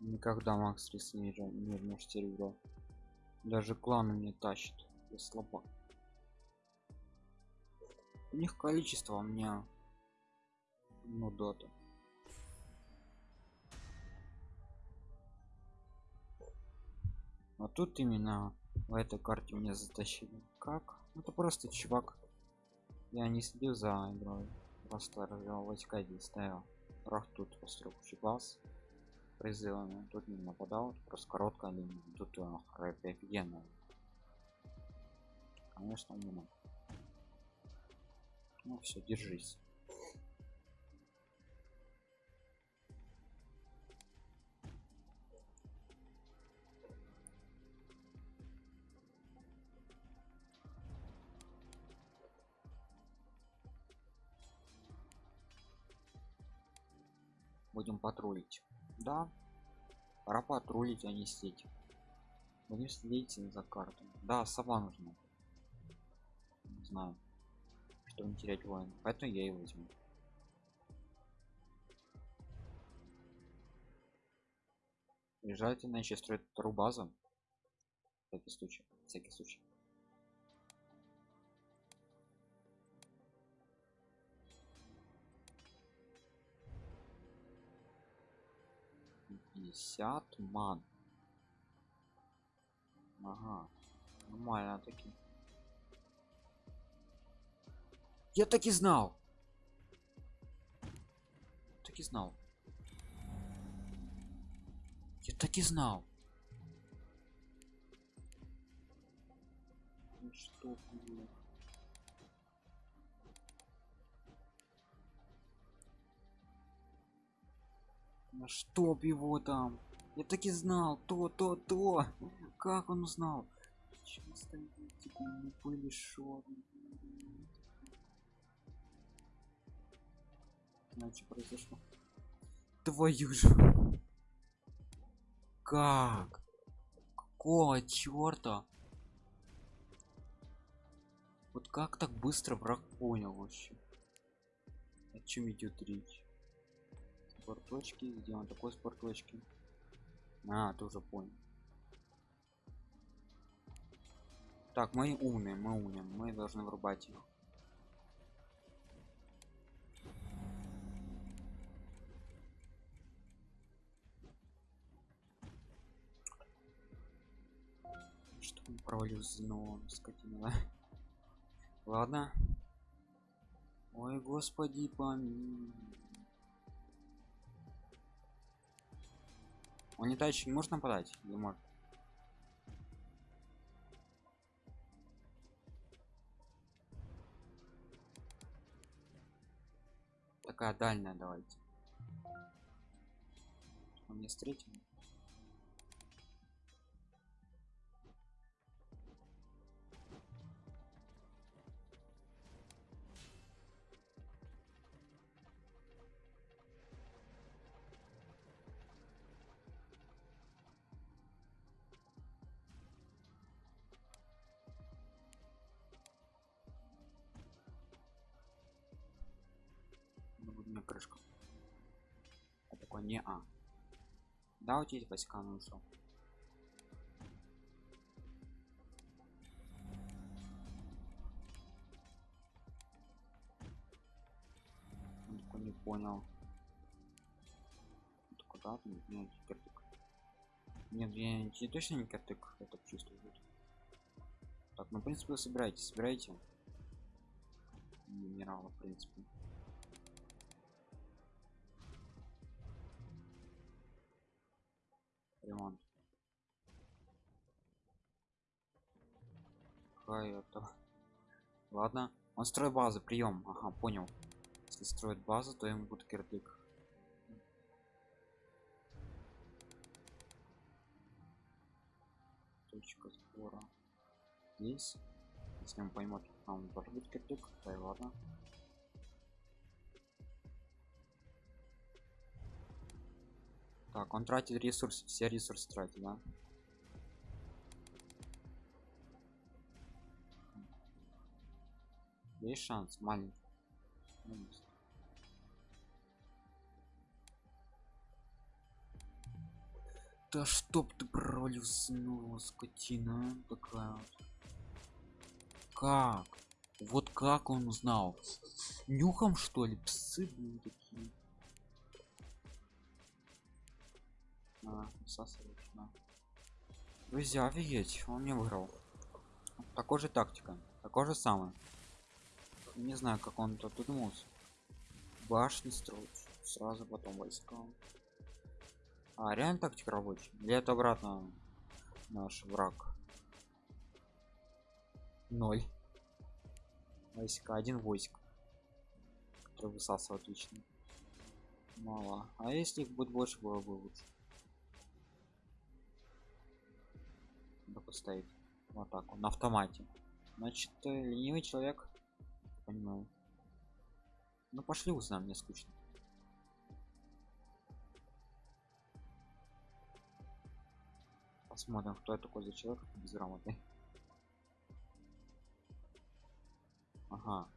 Никогда Макс Рис не вернешь серебро. Даже клан не тащит. Я слабак. У них количество у меня ну дота. А тут именно в этой карте меня затащили. Как? Это просто чувак. Я не следил за игрой. Просто развивал войска здесь стоял. Рах тут построил баз призывами. Тут не нападал, просто короткая линия. Тут uh, офигенно. Конечно, умно. Ну все, держись. будем патрулить да. Пора патрулить а не сеть. Будем следить за картами да сова нужна. Не знаю чтобы не терять воин. Поэтому я и возьму. На еще строить вторую базу всякий случай всякий случай 50 ман. Ага нормально таки я так и знал. Так и знал. Я так и знал. Ну что было чтоб его там. Я так и знал. То, то, то. Как он узнал? Чего стоит? Типа не были шо. Значит произошло. Твою же. Как? Какого черта? Вот как так быстро враг понял вообще? О чем идет речь? Спорточки он такой спорточки а ты уже понял. Так мы умные мы умные мы должны врубать их. Что он провалился но скотина? Ладно. Ой господи помилуй Он не тачки можно подать? Не может. Такая дальняя давайте. Он не встретим. На крышку. Я такой не а. Да у тебя есть войска ну что такой не понял. Куда ты нет киртык нет я не, точно не киртык это чувствую так ну в принципе вы собираете собираете? Минерала в принципе Хай это ладно он строит базы прием. Ага понял. Если строит базу то ему будет кирдык точка сбора. Здесь. Если он поймет нам должен быть кирдык то и ладно Так, он тратит ресурс, все ресурсы тратит, да? Есть шанс, маленький. Да чтоб ты пролюснула, скотина такая. Как? Вот как он узнал? Нюхом что ли? Псы были такие. На. Друзья, офигеть, он мне выиграл. Такой же тактика, такой же самый. Не знаю, как он тут додумался. Башни строить, сразу потом войска. А, реально тактика рабочая? Или это обратно наш враг? Ноль. Войска, один войск. Который высасывает отлично. Мало. А если их будет больше, было бы лучше. Поставить в атаку на автомате. Значит, э, ленивый человек. Понимаю. Ну пошли узнаем, мне скучно. Посмотрим, кто это такой за человек безграмотный. Ага.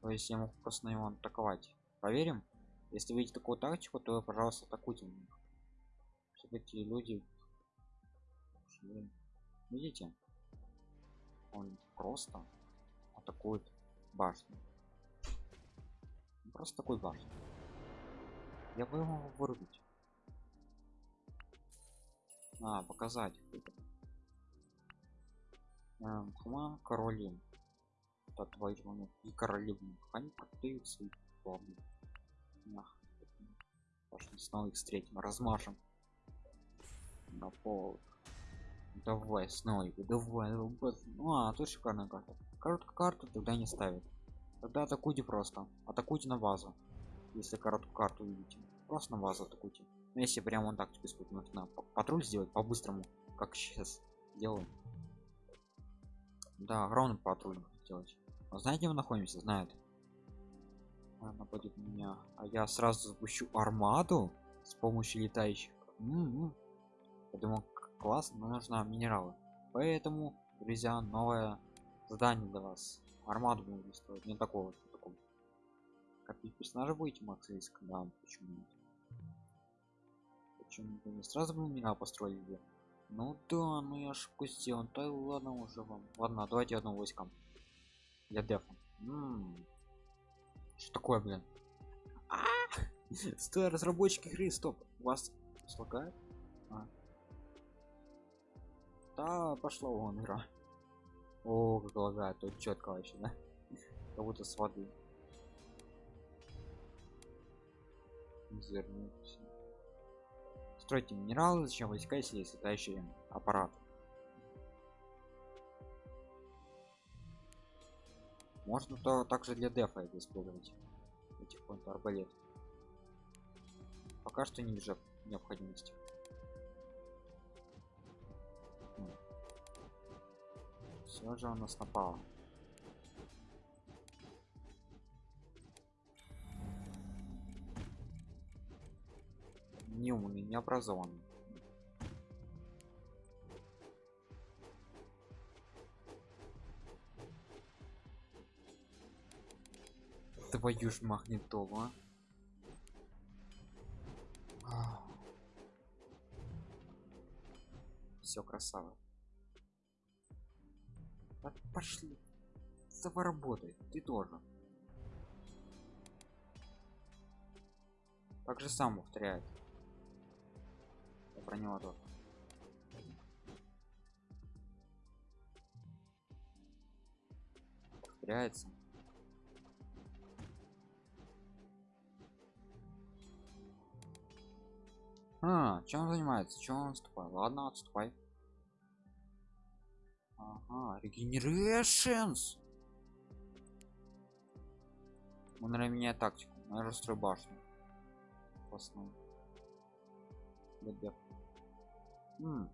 То есть я могу просто на него атаковать. Проверим. Если видите такую тактику, то пожалуйста атакуйте. Все-таки люди. Видите? Он просто атакует башню. Просто такой башню. Я бы его вырубить. А, показать. Эм, Хума короли. Да, твои ну, и королевы. Они продают свои планы. Пошли снова их встретим, размажем. На пол. Давай, снова давай, давай. Ну, а, тут шикарная карта. Короткую карту тогда не ставит. Тогда атакуйте просто. Атакуйте на базу. Если короткую карту видите. Просто на базу атакуйте. Но если прямо он тактику использовать, нужно патруль сделать по-быстрому, как сейчас делаем. Да, огромный патруль сделать. А знаете, где мы находимся? Знает. Она на меня. А я сразу запущу армаду с помощью летающих. М -м -м. Я думал, классно, но нужно минералы. Поэтому, друзья, новое задание для вас. Армаду будем строить. Не такого, вот такого. Как персонажа будете Макс Риск? Да, почему нет? Почему не сразу бы меня построили? Ну да, ну я ошибку сделал. Да ладно уже вам. Ладно, давайте одно войскам для дефа что такое блин а! стой разработчики игры стоп вас слагает а. Да пошла вон игра. О как лагает тут четко вообще да? Как будто с воды. Стройте минералы зачем войска если есть летающий аппарат? Можно то также для дефа это использовать. Этих арбалет пока что не вижу необходимости все же у нас напало. Неумный необразованный твою ж магнитолу а. все красава пошли давай работай ты тоже так же сам повторяет Я про него тоже повторяется А, чем он занимается? Чем он отступает? Ладно, отступай. Ага, регенерашенс. Он наверное меняет тактику. Наверное, строй башню. Классно. Хм.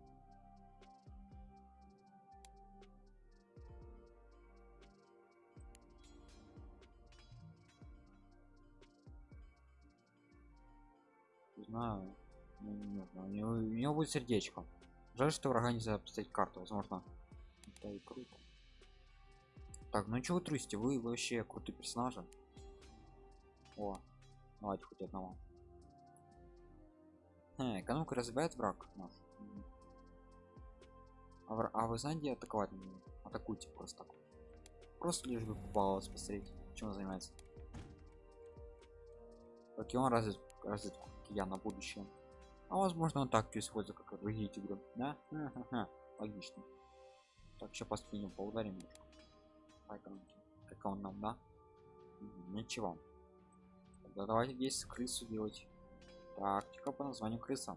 знаю ну, не у него, у него будет сердечко жаль что врага нельзя поставить карту возможно это круто. Так ну чего вы трусите? Вы вообще крутые персонажи. О давайте хоть одного. Экономика развивает враг наш. А, а вы знаете атаковать атакуйте просто просто лишь бы попалось посмотреть чем он занимается. Как и он развит разведку я на будущее. А возможно он так использует как другие тигры да? Логично так сейчас поступим поударим немножко по экономике как он нам да? Ничего. Тогда давайте здесь крысу делать. Тактика по названию крыса.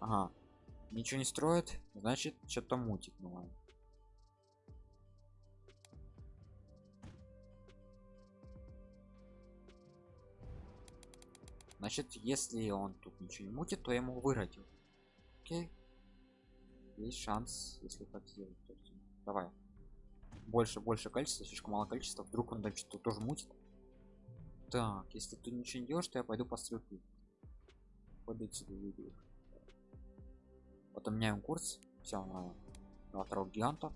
Ага. Ничего не строит значит что-то мутит ну значит если он тут ничего не мутит то я могу выиграть окей. Есть шанс если так сделать давай. Больше больше количество слишком мало количества вдруг он там что-то тоже мутит. Так если ты ничего не делаешь то я пойду по стрелку. Пойду себе выйду потом меняем курс. Все на, на второго гиганта.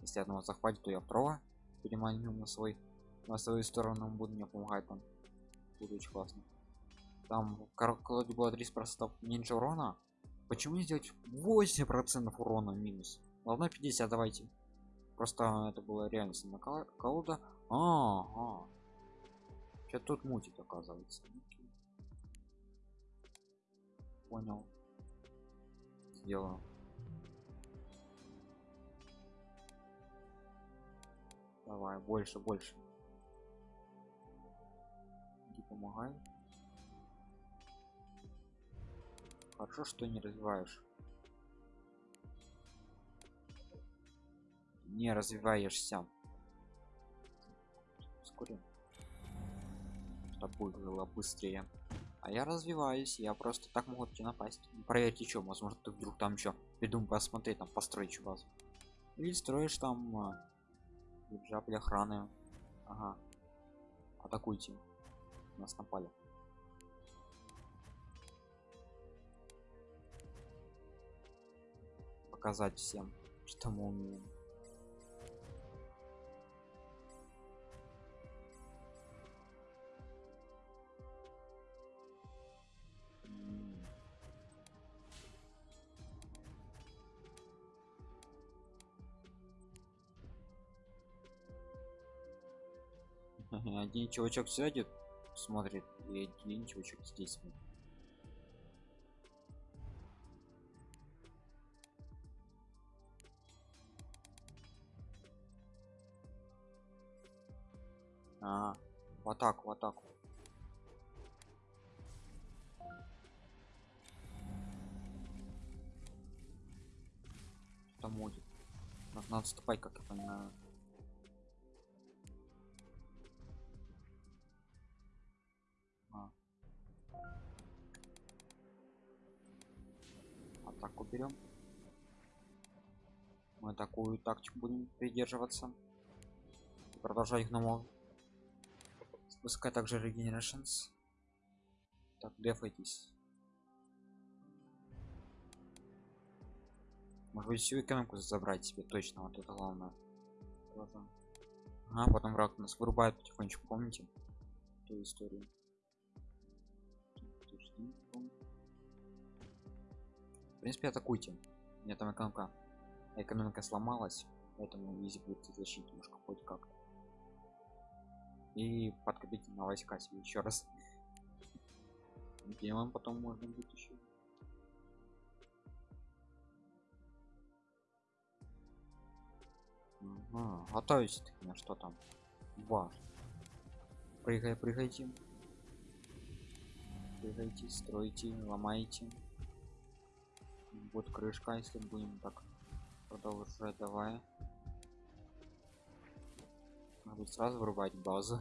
Если одного захватит то я второго переманю на свой на свою сторону он будет мне помогать там будет очень классно там колоде было 30 процентов меньше урона почему не сделать 8 процентов урона минус? Ладно 50 давайте. Просто это было реально сильно колода. А, -а. что тут мутит оказывается? Понял. Сделаю. Давай больше больше. Иди помогай хорошо что не развиваешь. Не развиваешься. Вскоре чтобы было быстрее. А я развиваюсь я просто так могу тебе напасть проверьте что возможно ты вдруг там еще придум посмотреть там построить базу. Или строишь там бюджет для охраны. Ага. Атакуйте. Нас напали показать всем что мы умеем один чувачок сядет смотрит и один чувачок здесь смотрит. А, в атаку, в атаку. Там будет. Надо, надо отступать, как я понимаю. атаку берем мы такую тактику будем придерживаться продолжать их спускай также regenerations. Так дефайтесь. Может быть всю экономику забрать себе точно вот это главное. А потом враг нас вырубает потихонечку помните? Ту историю. В принципе атакуйте. У меня там экономика экономика сломалась поэтому изи будет защитить немножко хоть как и подкопите на войска себе еще раз. Делаем потом можно будет еще ага, готовить на что там? Важно прыгай прыгайте. Прыгайте стройте ломайте. Будет крышка если будем так продолжать давай надо сразу вырубать базу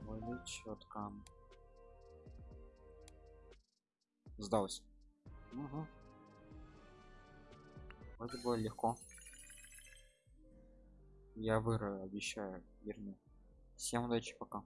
более четко сдался угу. вроде было легко. Я выиграю обещаю верну всем удачи пока